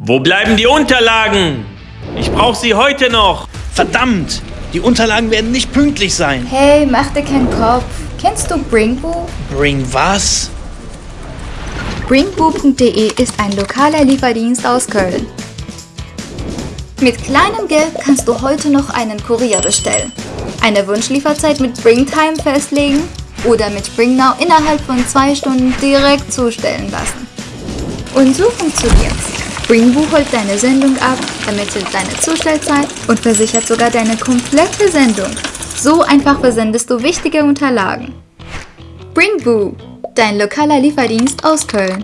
Wo bleiben die Unterlagen? Ich brauche sie heute noch. Verdammt! Die Unterlagen werden nicht pünktlich sein. Hey, mach dir keinen Kopf. Kennst du Bringboo? Bring was? Bringboo.de ist ein lokaler Lieferdienst aus Köln. Mit kleinem Geld kannst du heute noch einen Kurier bestellen, eine Wunschlieferzeit mit Bringtime festlegen oder mit Bringnow innerhalb von zwei Stunden direkt zustellen lassen. Und so funktioniert's. Bringboo holt deine Sendung ab, ermittelt deine Zustellzeit und versichert sogar deine komplette Sendung. So einfach versendest du wichtige Unterlagen. Bringboo, dein lokaler Lieferdienst aus Köln.